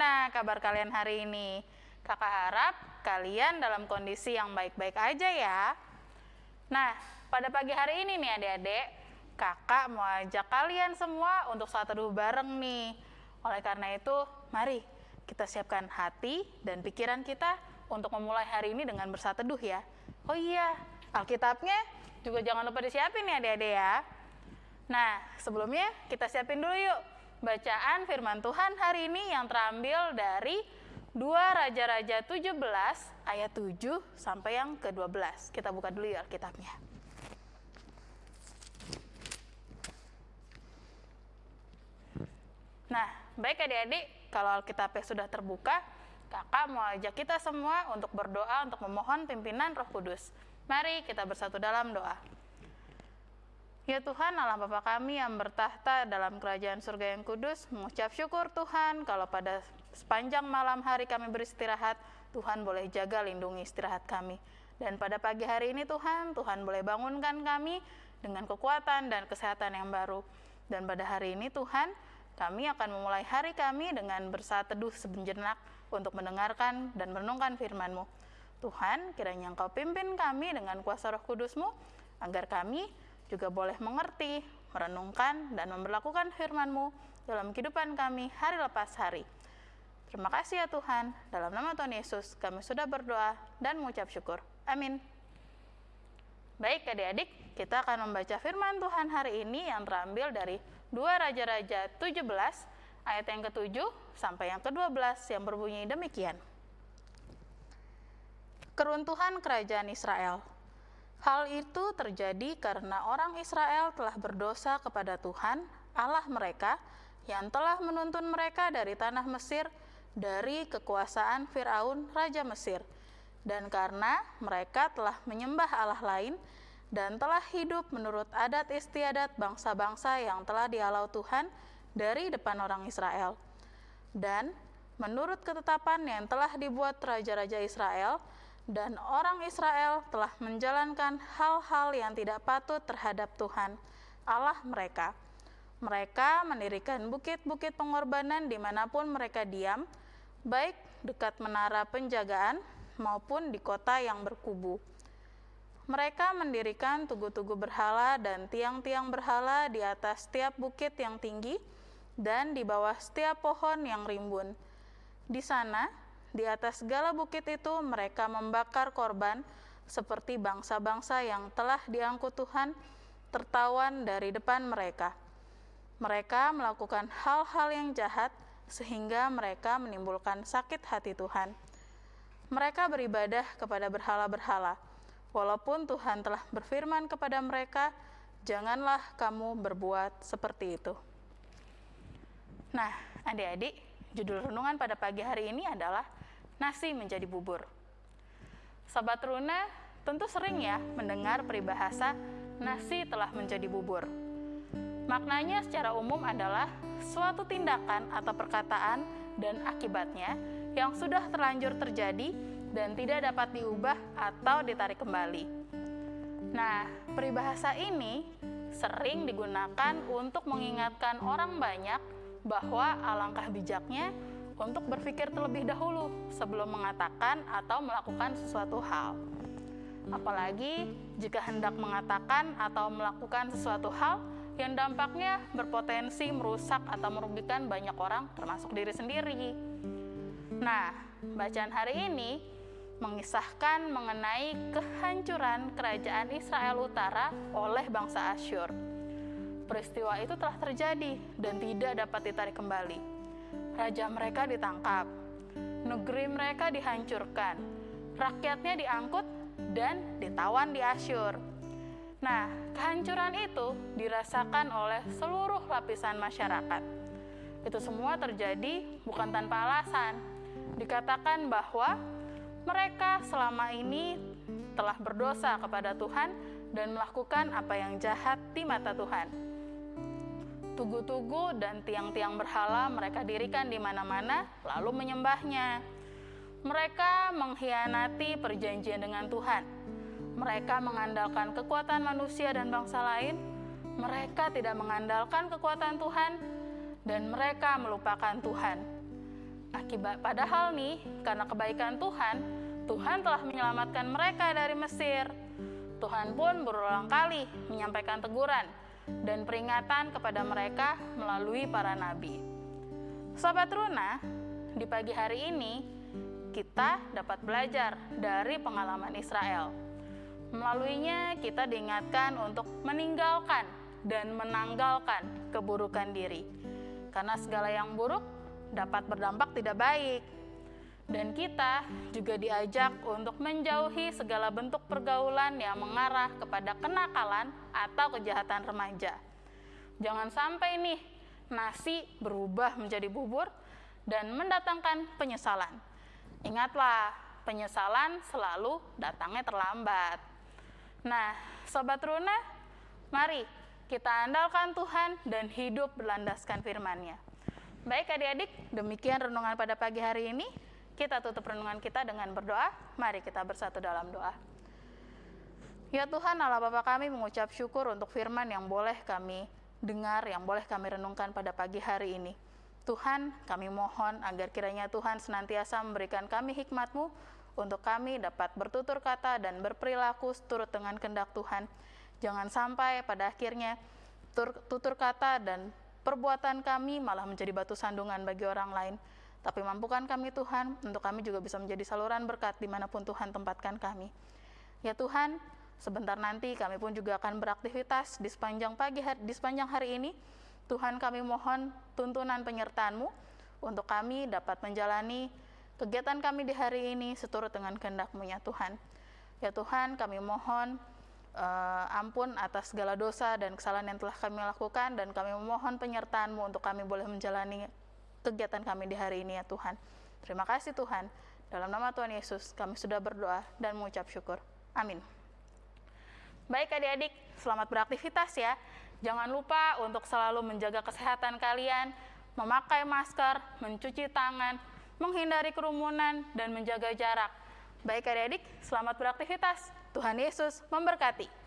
Bagaimana kabar kalian hari ini? Kakak harap kalian dalam kondisi yang baik-baik aja ya. Nah, pada pagi hari ini nih adik-adik, kakak mau ajak kalian semua untuk saat teduh bareng nih. Oleh karena itu, mari kita siapkan hati dan pikiran kita untuk memulai hari ini dengan bersatu teduh ya. Oh iya, Alkitabnya juga jangan lupa disiapin ya adik-adik ya. Nah, sebelumnya kita siapin dulu yuk bacaan firman Tuhan hari ini yang terambil dari 2 Raja-Raja 17 ayat 7 sampai yang ke-12. Kita buka dulu ya Alkitabnya. Nah, baik adik-adik, kalau Alkitabnya sudah terbuka, kakak mau ajak kita semua untuk berdoa untuk memohon pimpinan roh kudus. Mari kita bersatu dalam doa. Ya Tuhan Allah Bapa kami yang bertahta dalam kerajaan surga yang kudus, mengucap syukur Tuhan kalau pada sepanjang malam hari kami beristirahat, Tuhan boleh jaga lindungi istirahat kami. Dan pada pagi hari ini Tuhan, Tuhan boleh bangunkan kami dengan kekuatan dan kesehatan yang baru. Dan pada hari ini Tuhan, kami akan memulai hari kami dengan bersaat teduh sebenjenak untuk mendengarkan dan merenungkan firman-Mu. Tuhan, kiranya Engkau pimpin kami dengan kuasa roh kudus-Mu, agar kami juga boleh mengerti, merenungkan, dan memperlakukan firman-Mu dalam kehidupan kami hari lepas hari. Terima kasih ya Tuhan, dalam nama Tuhan Yesus kami sudah berdoa dan mengucap syukur. Amin. Baik adik-adik, kita akan membaca firman Tuhan hari ini yang terambil dari 2 Raja-Raja 17 ayat yang ke-7 sampai yang ke-12 yang berbunyi demikian. Keruntuhan Kerajaan Israel Hal itu terjadi karena orang Israel telah berdosa kepada Tuhan, Allah mereka, yang telah menuntun mereka dari tanah Mesir dari kekuasaan Firaun, raja Mesir. Dan karena mereka telah menyembah Allah lain dan telah hidup menurut adat istiadat bangsa-bangsa yang telah dialau Tuhan dari depan orang Israel. Dan menurut ketetapan yang telah dibuat raja-raja Israel, dan orang Israel telah menjalankan hal-hal yang tidak patut terhadap Tuhan, Allah mereka. Mereka mendirikan bukit-bukit pengorbanan di mana pun mereka diam, baik dekat menara penjagaan maupun di kota yang berkubu. Mereka mendirikan tugu-tugu berhala dan tiang-tiang berhala di atas setiap bukit yang tinggi dan di bawah setiap pohon yang rimbun. Di sana, di atas segala bukit itu mereka membakar korban seperti bangsa-bangsa yang telah diangkut Tuhan tertawan dari depan mereka. Mereka melakukan hal-hal yang jahat sehingga mereka menimbulkan sakit hati Tuhan. Mereka beribadah kepada berhala-berhala, walaupun Tuhan telah berfirman kepada mereka, "Janganlah kamu berbuat seperti itu." Nah, adik-adik, judul renungan pada pagi hari ini adalah nasi menjadi bubur. Sobat Runa tentu sering ya mendengar peribahasa nasi telah menjadi bubur. Maknanya secara umum adalah suatu tindakan atau perkataan dan akibatnya yang sudah terlanjur terjadi dan tidak dapat diubah atau ditarik kembali. Nah, peribahasa ini sering digunakan untuk mengingatkan orang banyak bahwa alangkah bijaknya untuk berpikir terlebih dahulu sebelum mengatakan atau melakukan sesuatu hal. Apalagi jika hendak mengatakan atau melakukan sesuatu hal yang dampaknya berpotensi merusak atau merugikan banyak orang, termasuk diri sendiri. Nah, bacaan hari ini mengisahkan mengenai kehancuran kerajaan Israel Utara oleh bangsa Asyur. Peristiwa itu telah terjadi dan tidak dapat ditarik kembali raja mereka ditangkap, negeri mereka dihancurkan, rakyatnya diangkut dan ditawan di Asyur. Nah, kehancuran itu dirasakan oleh seluruh lapisan masyarakat. Itu semua terjadi bukan tanpa alasan. Dikatakan bahwa mereka selama ini telah berdosa kepada Tuhan dan melakukan apa yang jahat di mata Tuhan tugu-tugu dan tiang-tiang berhala mereka dirikan di mana-mana, lalu menyembahnya. Mereka mengkhianati perjanjian dengan Tuhan. Mereka mengandalkan kekuatan manusia dan bangsa lain. Mereka tidak mengandalkan kekuatan Tuhan, dan mereka melupakan Tuhan. Akibat padahal nih, karena kebaikan Tuhan, Tuhan telah menyelamatkan mereka dari Mesir. Tuhan pun berulang kali menyampaikan teguran dan peringatan kepada mereka melalui para nabi. Sobat Runa, di pagi hari ini kita dapat belajar dari pengalaman Israel. Melaluinya kita diingatkan untuk meninggalkan dan menanggalkan keburukan diri. Karena segala yang buruk dapat berdampak tidak baik. Dan kita juga diajak untuk menjauhi segala bentuk pergaulan yang mengarah kepada kenakalan atau kejahatan remaja. Jangan sampai nih nasi berubah menjadi bubur dan mendatangkan penyesalan. Ingatlah, penyesalan selalu datangnya terlambat. Nah, Sobat Runa, mari kita andalkan Tuhan dan hidup berlandaskan firman-Nya. Baik adik-adik, demikian renungan pada pagi hari ini. Kita tutup renungan kita dengan berdoa. Mari kita bersatu dalam doa. Ya Tuhan Allah Bapa kami mengucap syukur untuk firman yang boleh kami dengar, yang boleh kami renungkan pada pagi hari ini. Tuhan, kami mohon agar kiranya Tuhan senantiasa memberikan kami hikmat-Mu untuk kami dapat bertutur kata dan berperilaku seturut dengan kehendak Tuhan. Jangan sampai pada akhirnya tutur kata dan perbuatan kami malah menjadi batu sandungan bagi orang lain. Tapi mampukan kami Tuhan, untuk kami juga bisa menjadi saluran berkat di mana pun Tuhan tempatkan kami. Ya Tuhan, sebentar nanti kami pun juga akan beraktivitas di sepanjang pagi hari, di sepanjang hari ini. Tuhan kami mohon tuntunan penyertaan-Mu untuk kami dapat menjalani kegiatan kami di hari ini seturut dengan kehendak-Mu ya Tuhan. Ya Tuhan, kami mohon uh, ampun atas segala dosa dan kesalahan yang telah kami lakukan dan kami memohon penyertaan-Mu untuk kami boleh menjalani kegiatan kami di hari ini ya Tuhan. Terima kasih Tuhan. Dalam nama Tuhan Yesus kami sudah berdoa dan mengucap syukur. Amin. Baik adik-adik, selamat beraktivitas ya. Jangan lupa untuk selalu menjaga kesehatan kalian, memakai masker, mencuci tangan, menghindari kerumunan, dan menjaga jarak. Baik adik-adik, selamat beraktivitas. Tuhan Yesus memberkati.